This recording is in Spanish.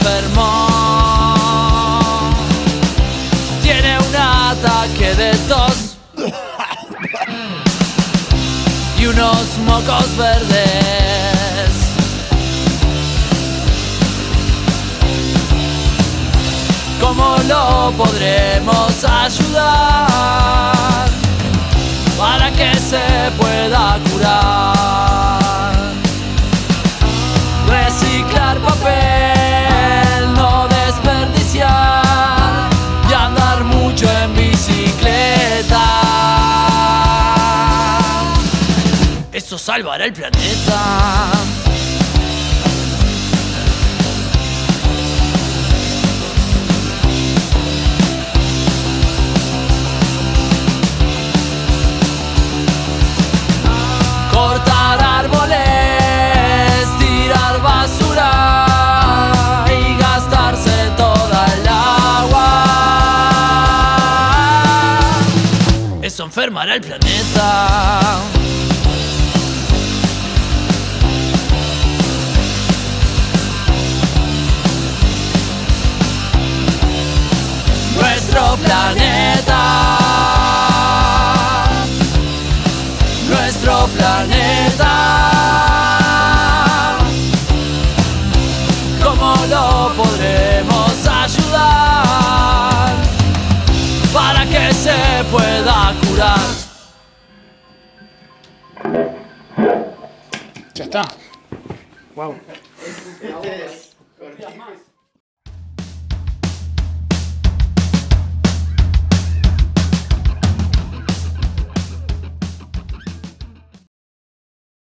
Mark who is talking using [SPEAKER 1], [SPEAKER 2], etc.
[SPEAKER 1] enfermo. Tiene un ataque de tos y unos mocos verdes. ¿Cómo lo podremos ayudar Eso salvará el planeta. Cortar árboles, tirar basura y gastarse toda agua. Eso enfermará el planeta. Nuestro planeta. Nuestro planeta. ¿Cómo lo podremos ayudar para que se pueda curar?
[SPEAKER 2] Ya está.
[SPEAKER 3] Wow.